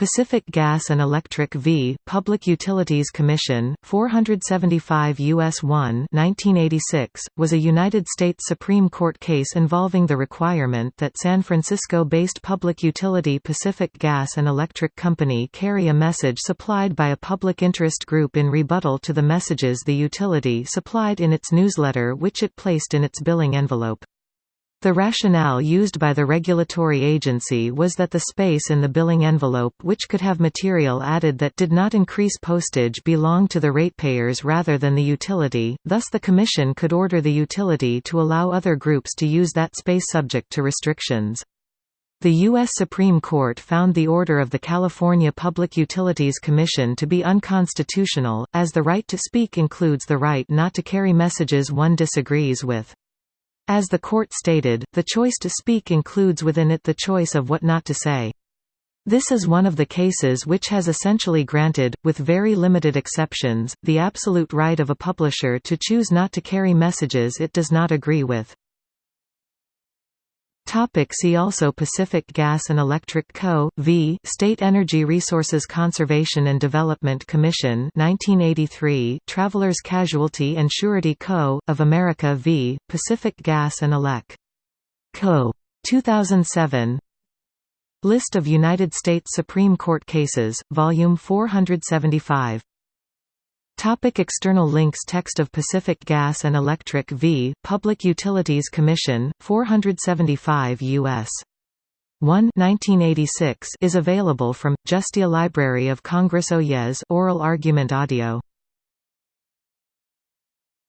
Pacific Gas and Electric v. Public Utilities Commission, 475 U.S. 1 1986, was a United States Supreme Court case involving the requirement that San Francisco-based public utility Pacific Gas and Electric Company carry a message supplied by a public interest group in rebuttal to the messages the utility supplied in its newsletter which it placed in its billing envelope. The rationale used by the regulatory agency was that the space in the billing envelope which could have material added that did not increase postage belonged to the ratepayers rather than the utility, thus the Commission could order the utility to allow other groups to use that space subject to restrictions. The U.S. Supreme Court found the order of the California Public Utilities Commission to be unconstitutional, as the right to speak includes the right not to carry messages one disagrees with. As the court stated, the choice to speak includes within it the choice of what not to say. This is one of the cases which has essentially granted, with very limited exceptions, the absolute right of a publisher to choose not to carry messages it does not agree with. Topic see also Pacific Gas and Electric Co. v. State Energy Resources Conservation and Development Commission 1983 Travelers Casualty and Surety Co. of America v. Pacific Gas and Elec. Co. 2007 List of United States Supreme Court cases, Volume 475 Topic external links Text of Pacific Gas and Electric v. Public Utilities Commission, 475 U.S. 1 1986 is available from, Justia Library of Congress Oyez oral argument audio